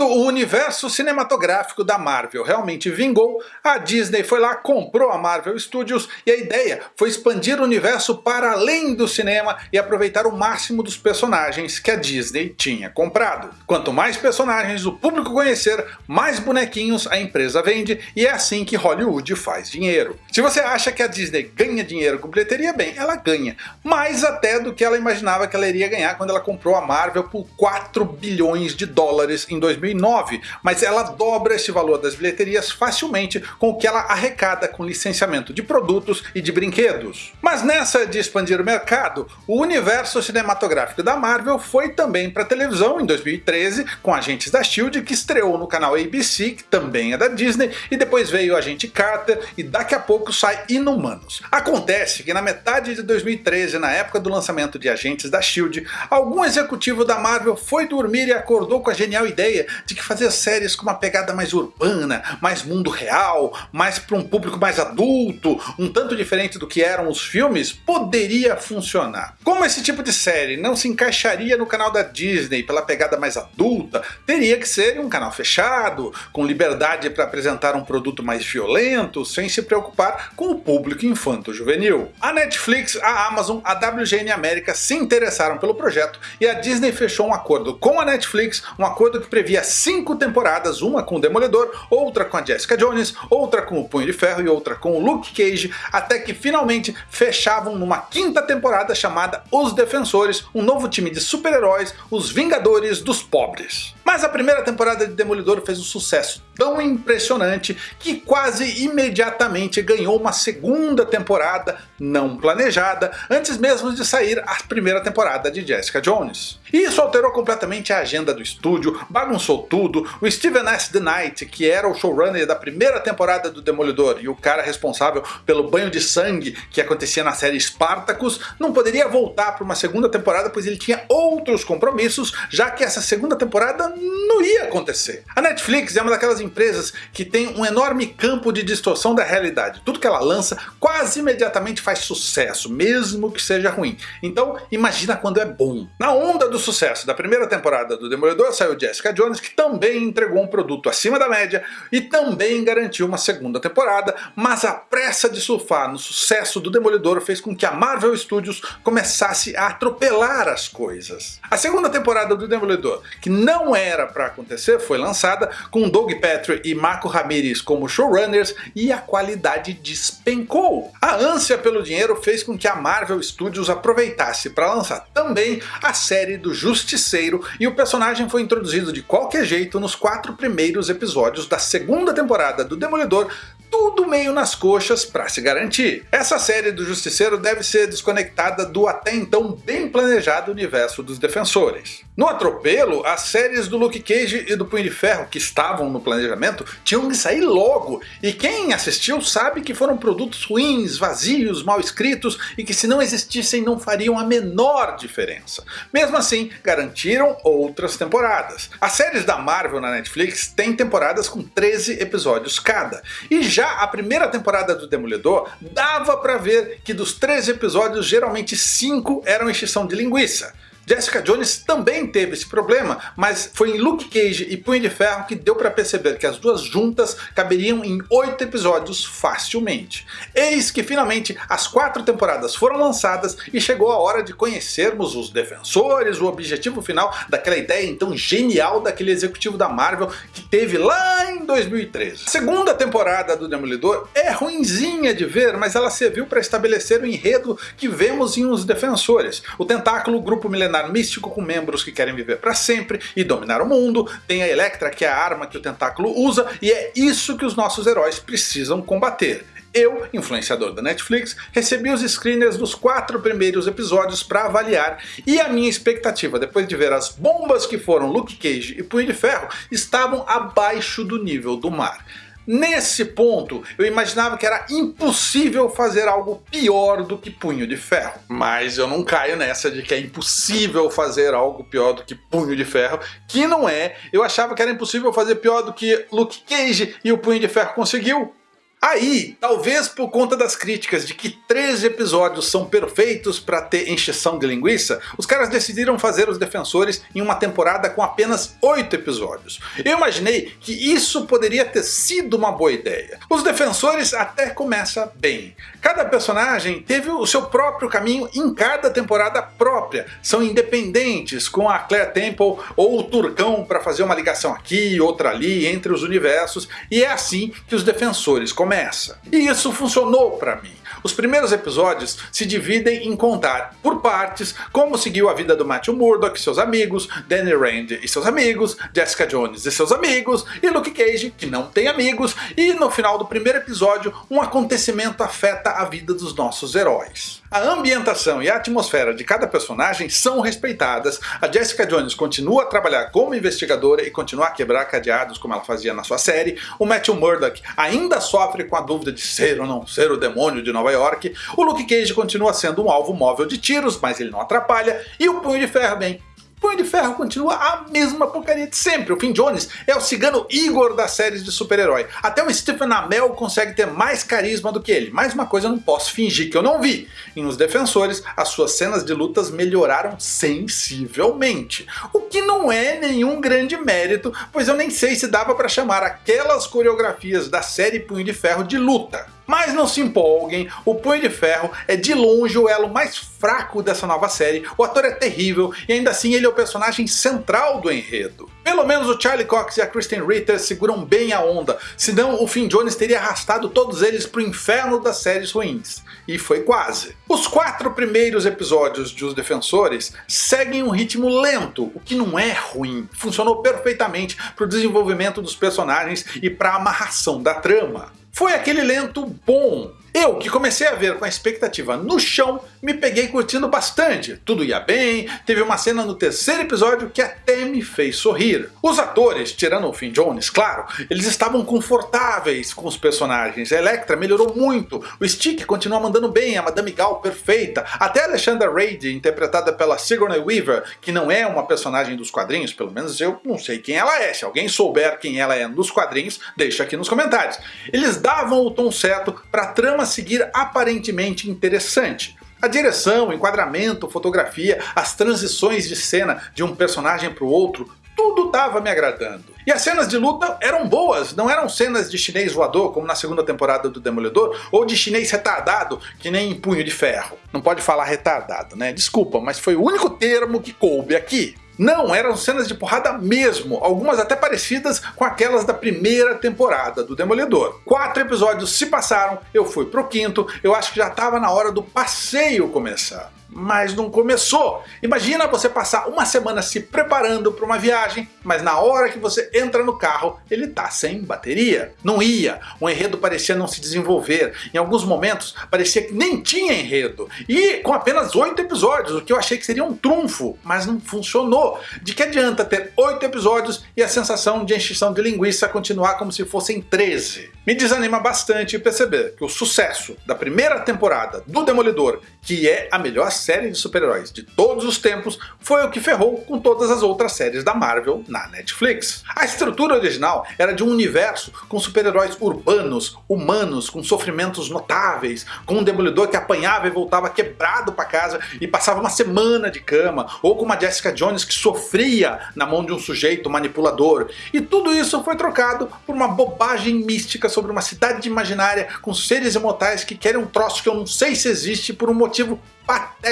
Quando o universo cinematográfico da Marvel realmente vingou, a Disney foi lá, comprou a Marvel Studios e a ideia foi expandir o universo para além do cinema e aproveitar o máximo dos personagens que a Disney tinha comprado. Quanto mais personagens o público conhecer, mais bonequinhos a empresa vende e é assim que Hollywood faz dinheiro. Se você acha que a Disney ganha dinheiro com bilheteria, bem, ela ganha. Mais até do que ela imaginava que ela iria ganhar quando ela comprou a Marvel por 4 bilhões de dólares em 2009, mas ela dobra esse valor das bilheterias facilmente com o que ela arrecada com licenciamento de produtos e de brinquedos. Mas nessa de expandir o mercado, o universo cinematográfico da Marvel foi também para televisão em 2013 com Agentes da SHIELD que estreou no canal ABC, que também é da Disney, e depois veio Agente Carter e daqui a pouco sai Inumanos. Acontece que na metade de 2013, na época do lançamento de Agentes da SHIELD, algum executivo da Marvel foi dormir e acordou com a genial ideia ideia de que fazer séries com uma pegada mais urbana, mais mundo real, mais para um público mais adulto, um tanto diferente do que eram os filmes, poderia funcionar. Como esse tipo de série não se encaixaria no canal da Disney pela pegada mais adulta, teria que ser um canal fechado, com liberdade para apresentar um produto mais violento, sem se preocupar com o público infanto-juvenil. A Netflix, a Amazon, a WGN América se interessaram pelo projeto e a Disney fechou um acordo com a Netflix, um acordo que previa cinco temporadas, uma com o Demolidor, outra com a Jessica Jones, outra com o Punho de Ferro e outra com o Luke Cage, até que finalmente fechavam numa quinta temporada chamada Os Defensores, um novo time de super-heróis, os Vingadores dos Pobres. Mas a primeira temporada de Demolidor fez um sucesso tão impressionante que quase imediatamente ganhou uma segunda temporada não planejada, antes mesmo de sair a primeira temporada de Jessica Jones. E isso alterou completamente a agenda do estúdio, bagunçou tudo, o Steven S. The Knight, que era o showrunner da primeira temporada do Demolidor e o cara responsável pelo banho de sangue que acontecia na série Spartacus, não poderia voltar para uma segunda temporada pois ele tinha outros compromissos, já que essa segunda temporada não ia acontecer. A Netflix é uma daquelas empresas que tem um enorme campo de distorção da realidade. Tudo que ela lança quase imediatamente faz sucesso, mesmo que seja ruim. Então imagina quando é bom. Na onda do sucesso da primeira temporada do Demolidor saiu Jessica Jones, que também entregou um produto acima da média e também garantiu uma segunda temporada, mas a pressa de surfar no sucesso do Demolidor fez com que a Marvel Studios começasse a atropelar as coisas. A segunda temporada do Demolidor, que não era para acontecer, foi lançada com Doug Petrie e Marco Ramirez como showrunners e a qualidade despencou. A ânsia pelo dinheiro fez com que a Marvel Studios aproveitasse para lançar também a série do Justiceiro e o personagem foi introduzido de qualquer jeito nos quatro primeiros episódios da segunda temporada do Demolidor tudo meio nas coxas para se garantir. Essa série do Justiceiro deve ser desconectada do até então bem planejado universo dos Defensores. No atropelo, as séries do Luke Cage e do Punho de Ferro que estavam no planejamento tinham que sair logo, e quem assistiu sabe que foram produtos ruins, vazios, mal escritos e que se não existissem não fariam a menor diferença. Mesmo assim, garantiram outras temporadas. As séries da Marvel na Netflix têm temporadas com 13 episódios cada, e já a primeira temporada do Demolidor dava para ver que dos 13 episódios geralmente 5 eram extinção de linguiça. Jessica Jones também teve esse problema, mas foi em Luke Cage e Punho de Ferro que deu para perceber que as duas juntas caberiam em 8 episódios facilmente. Eis que finalmente as quatro temporadas foram lançadas e chegou a hora de conhecermos os defensores, o objetivo final daquela ideia então genial daquele executivo da Marvel que teve lá 2013. A segunda temporada do Demolidor é ruinzinha de ver, mas ela serviu para estabelecer o enredo que vemos em Os Defensores. O tentáculo grupo milenar místico com membros que querem viver para sempre e dominar o mundo, tem a Electra que é a arma que o tentáculo usa e é isso que os nossos heróis precisam combater. Eu, influenciador da Netflix, recebi os screeners dos quatro primeiros episódios para avaliar e a minha expectativa depois de ver as bombas que foram Luke Cage e Punho de Ferro estavam abaixo do nível do mar. Nesse ponto, eu imaginava que era impossível fazer algo pior do que Punho de Ferro. Mas eu não caio nessa de que é impossível fazer algo pior do que Punho de Ferro, que não é. Eu achava que era impossível fazer pior do que Luke Cage e o Punho de Ferro conseguiu. Aí, talvez por conta das críticas de que 13 episódios são perfeitos para ter encheção de linguiça, os caras decidiram fazer os Defensores em uma temporada com apenas 8 episódios. Eu imaginei que isso poderia ter sido uma boa ideia. Os Defensores até começa bem. Cada personagem teve o seu próprio caminho em cada temporada própria. São independentes, com a Claire Temple ou o Turcão para fazer uma ligação aqui, outra ali, entre os universos, e é assim que os Defensores começam começa. E isso funcionou para mim. Os primeiros episódios se dividem em contar, por partes, como seguiu a vida do Matthew Murdock e seus amigos, Danny Rand e seus amigos, Jessica Jones e seus amigos, e Luke Cage, que não tem amigos, e no final do primeiro episódio, um acontecimento afeta a vida dos nossos heróis. A ambientação e a atmosfera de cada personagem são respeitadas, a Jessica Jones continua a trabalhar como investigadora e continua a quebrar cadeados como ela fazia na sua série, o Matthew Murdock ainda sofre com a dúvida de ser ou não ser o demônio de Nova York, o Luke Cage continua sendo um alvo móvel de tiros, mas ele não atrapalha, e o Punho de Ferro, bem, Punho de Ferro continua a mesma porcaria de sempre. O Finn Jones é o cigano Igor das séries de super-herói. Até o Stephen Amell consegue ter mais carisma do que ele. Mais uma coisa eu não posso fingir que eu não vi. Em Os Defensores, as suas cenas de lutas melhoraram sensivelmente. O que não é nenhum grande mérito, pois eu nem sei se dava para chamar aquelas coreografias da série Punho de Ferro de luta. Mas não se empolguem, o Punho de Ferro é de longe o elo mais fraco dessa nova série, o ator é terrível e ainda assim ele é o personagem central do enredo. Pelo menos o Charlie Cox e a Kristen Ritter seguram bem a onda, senão o Finn Jones teria arrastado todos eles pro inferno das séries ruins. E foi quase. Os quatro primeiros episódios de Os Defensores seguem um ritmo lento, o que não é ruim. Funcionou perfeitamente para o desenvolvimento dos personagens e para a amarração da trama. Foi aquele lento bom. Eu, que comecei a ver com a expectativa no chão, me peguei curtindo bastante. Tudo ia bem, teve uma cena no terceiro episódio que até me fez sorrir. Os atores, tirando o Finn Jones, claro, eles estavam confortáveis com os personagens. A Electra melhorou muito, o Stick continua mandando bem, a Madame Gal perfeita, até a Alexandra Reid, interpretada pela Sigourney Weaver, que não é uma personagem dos quadrinhos, pelo menos eu não sei quem ela é. Se alguém souber quem ela é nos quadrinhos, deixa aqui nos comentários. Eles davam o tom certo para trama seguir aparentemente interessante. A direção, enquadramento, fotografia, as transições de cena de um personagem para o outro, tudo estava me agradando. E as cenas de luta eram boas, não eram cenas de chinês voador, como na segunda temporada do Demolidor, ou de chinês retardado, que nem Punho de Ferro. Não pode falar retardado, né? Desculpa, mas foi o único termo que coube aqui. Não, eram cenas de porrada mesmo, algumas até parecidas com aquelas da primeira temporada do Demolidor. Quatro episódios se passaram, eu fui pro quinto, eu acho que já estava na hora do passeio começar mas não começou. Imagina você passar uma semana se preparando para uma viagem, mas na hora que você entra no carro, ele tá sem bateria. Não ia, o enredo parecia não se desenvolver, em alguns momentos parecia que nem tinha enredo, e com apenas 8 episódios, o que eu achei que seria um trunfo, mas não funcionou. De que adianta ter 8 episódios e a sensação de encheção de linguiça continuar como se fossem 13? Me desanima bastante perceber que o sucesso da primeira temporada do Demolidor, que é a melhor série de super-heróis de todos os tempos, foi o que ferrou com todas as outras séries da Marvel na Netflix. A estrutura original era de um universo com super-heróis urbanos, humanos, com sofrimentos notáveis, com um Demolidor que apanhava e voltava quebrado para casa e passava uma semana de cama, ou com uma Jessica Jones que sofria na mão de um sujeito manipulador, e tudo isso foi trocado por uma bobagem mística sobre uma cidade imaginária com seres imortais que querem um troço que eu não sei se existe por um motivo patético.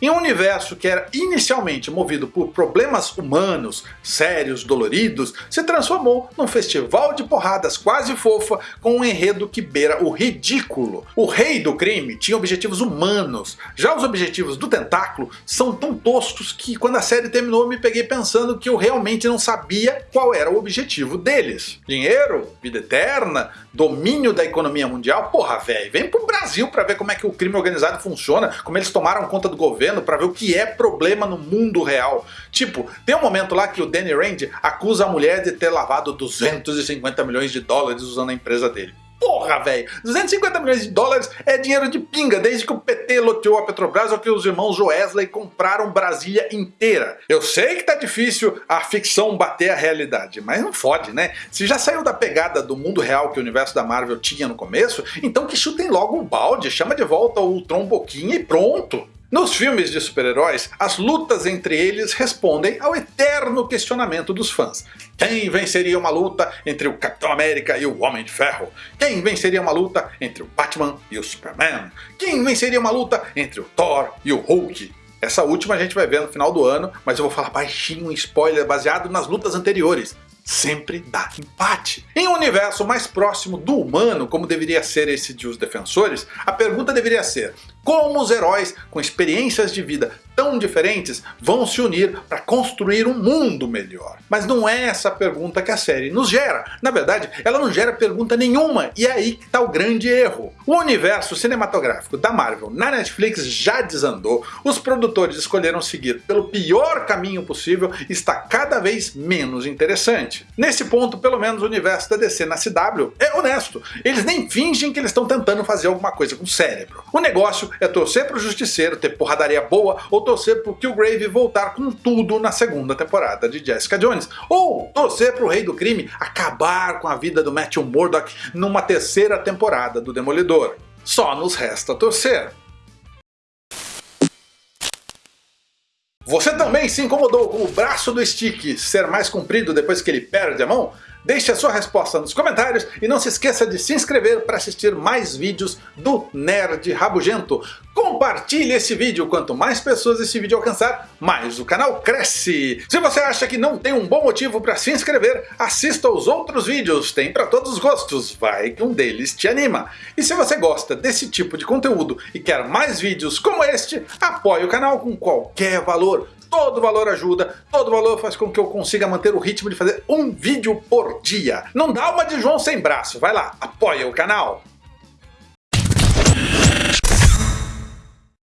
Em um universo que era inicialmente movido por problemas humanos, sérios, doloridos, se transformou num festival de porradas quase fofa com um enredo que beira o ridículo. O rei do crime tinha objetivos humanos, já os objetivos do tentáculo são tão toscos que quando a série terminou eu me peguei pensando que eu realmente não sabia qual era o objetivo deles. Dinheiro? Vida eterna? Domínio da economia mundial? Porra velho, vem pro Brasil pra ver como é que o crime organizado funciona, como eles tomaram conta do governo para ver o que é problema no mundo real. Tipo, tem um momento lá que o Danny Rand acusa a mulher de ter lavado 250 milhões de dólares usando a empresa dele. Porra, velho! 250 milhões de dólares é dinheiro de pinga desde que o PT loteou a Petrobras ou que os irmãos Joesley compraram Brasília inteira. Eu sei que tá difícil a ficção bater a realidade, mas não fode, né? Se já saiu da pegada do mundo real que o universo da Marvel tinha no começo, então que chutem logo o balde, chama de volta o Tron Boquinha e pronto! Nos filmes de super-heróis, as lutas entre eles respondem ao eterno questionamento dos fãs. Quem venceria uma luta entre o Capitão América e o Homem de Ferro? Quem venceria uma luta entre o Batman e o Superman? Quem venceria uma luta entre o Thor e o Hulk? Essa última a gente vai ver no final do ano, mas eu vou falar baixinho um spoiler baseado nas lutas anteriores sempre dá empate. Em um universo mais próximo do humano, como deveria ser esse de Os Defensores, a pergunta deveria ser como os heróis com experiências de vida tão diferentes vão se unir para construir um mundo melhor. Mas não é essa pergunta que a série nos gera. Na verdade, ela não gera pergunta nenhuma, e é aí que está o grande erro. O universo cinematográfico da Marvel na Netflix já desandou, os produtores escolheram seguir pelo pior caminho possível e está cada vez menos interessante. Nesse ponto, pelo menos o universo da DC na CW é honesto, eles nem fingem que eles estão tentando fazer alguma coisa com o cérebro. O negócio é torcer pro Justiceiro ter porradaria boa ou torcer pro Killgrave voltar com tudo na segunda temporada de Jessica Jones, ou torcer pro Rei do Crime acabar com a vida do Matthew Murdock numa terceira temporada do Demolidor. Só nos resta torcer. Você também se incomodou com o braço do Stick ser mais comprido depois que ele perde a mão? Deixe a sua resposta nos comentários e não se esqueça de se inscrever para assistir mais vídeos do Nerd Rabugento. Compartilhe esse vídeo, quanto mais pessoas esse vídeo alcançar, mais o canal cresce. Se você acha que não tem um bom motivo para se inscrever, assista aos outros vídeos, tem para todos os gostos, vai que um deles te anima. E se você gosta desse tipo de conteúdo e quer mais vídeos como este, apoie o canal com qualquer valor Todo valor ajuda, todo valor faz com que eu consiga manter o ritmo de fazer um vídeo por dia. Não dá uma de João sem braço, vai lá, apoia o canal.